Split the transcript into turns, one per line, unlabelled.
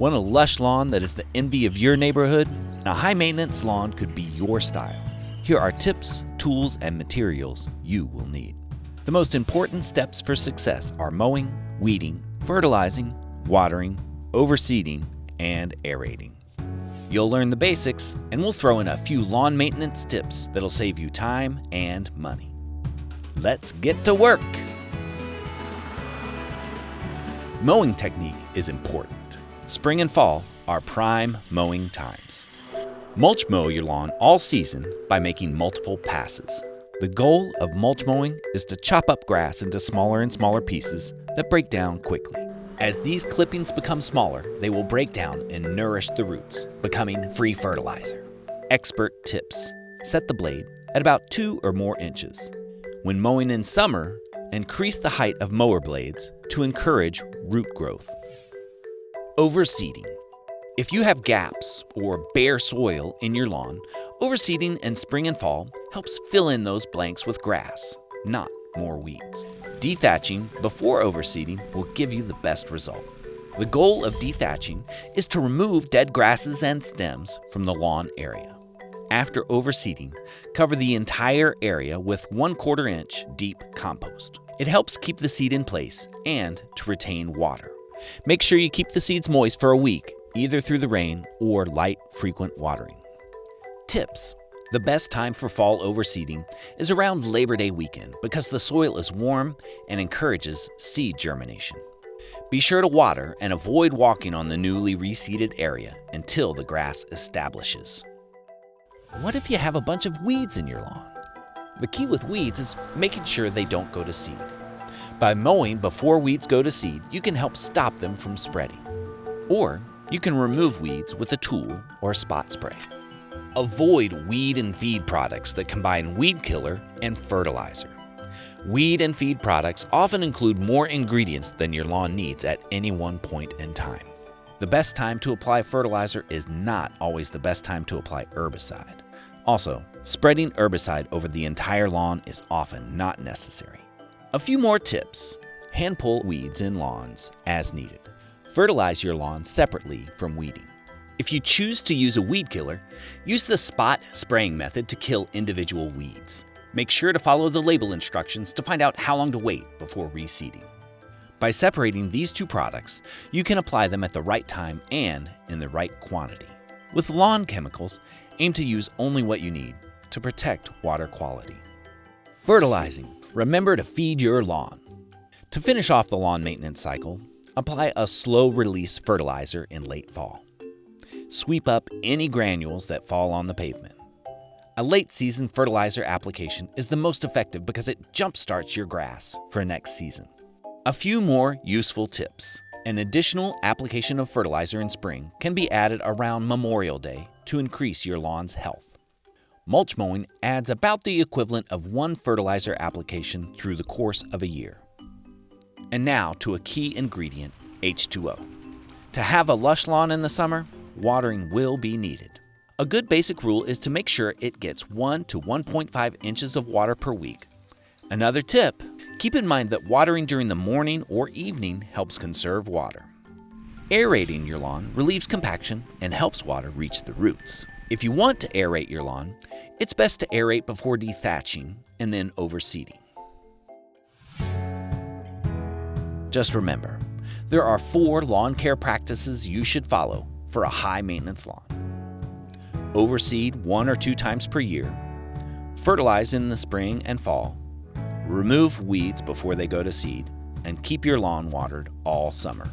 Want a lush lawn that is the envy of your neighborhood? A high maintenance lawn could be your style. Here are tips, tools, and materials you will need. The most important steps for success are mowing, weeding, fertilizing, watering, overseeding, and aerating. You'll learn the basics, and we'll throw in a few lawn maintenance tips that'll save you time and money. Let's get to work! Mowing technique is important. Spring and fall are prime mowing times. Mulch mow your lawn all season by making multiple passes. The goal of mulch mowing is to chop up grass into smaller and smaller pieces that break down quickly. As these clippings become smaller, they will break down and nourish the roots, becoming free fertilizer. Expert tips. Set the blade at about 2 or more inches. When mowing in summer, increase the height of mower blades to encourage root growth. Overseeding. If you have gaps or bare soil in your lawn, overseeding in spring and fall helps fill in those blanks with grass, not more weeds. Dethatching before overseeding will give you the best result. The goal of dethatching is to remove dead grasses and stems from the lawn area. After overseeding, cover the entire area with 1 quarter inch deep compost. It helps keep the seed in place and to retain water. Make sure you keep the seeds moist for a week, either through the rain or light, frequent watering. Tips the best time for fall overseeding is around Labor Day weekend because the soil is warm and encourages seed germination. Be sure to water and avoid walking on the newly reseeded area until the grass establishes. What if you have a bunch of weeds in your lawn? The key with weeds is making sure they don't go to seed. By mowing before weeds go to seed, you can help stop them from spreading. Or you can remove weeds with a tool or spot spray. Avoid weed and feed products that combine weed killer and fertilizer. Weed and feed products often include more ingredients than your lawn needs at any one point in time. The best time to apply fertilizer is not always the best time to apply herbicide. Also, spreading herbicide over the entire lawn is often not necessary. A few more tips. Hand pull weeds in lawns as needed. Fertilize your lawn separately from weeding. If you choose to use a weed killer, use the spot spraying method to kill individual weeds. Make sure to follow the label instructions to find out how long to wait before reseeding. By separating these two products, you can apply them at the right time and in the right quantity. With lawn chemicals, aim to use only what you need to protect water quality. Fertilizing. Remember to feed your lawn. To finish off the lawn maintenance cycle, apply a slow release fertilizer in late fall. Sweep up any granules that fall on the pavement. A late season fertilizer application is the most effective because it jumpstarts your grass for next season. A few more useful tips. An additional application of fertilizer in spring can be added around Memorial Day to increase your lawn's health. Mulch mowing adds about the equivalent of one fertilizer application through the course of a year. And now to a key ingredient, H2O. To have a lush lawn in the summer, watering will be needed. A good basic rule is to make sure it gets 1 to 1.5 inches of water per week. Another tip keep in mind that watering during the morning or evening helps conserve water. Aerating your lawn relieves compaction and helps water reach the roots. If you want to aerate your lawn, it's best to aerate before dethatching and then overseeding. Just remember, there are four lawn care practices you should follow for a high maintenance lawn. Overseed one or two times per year, fertilize in the spring and fall, remove weeds before they go to seed, and keep your lawn watered all summer.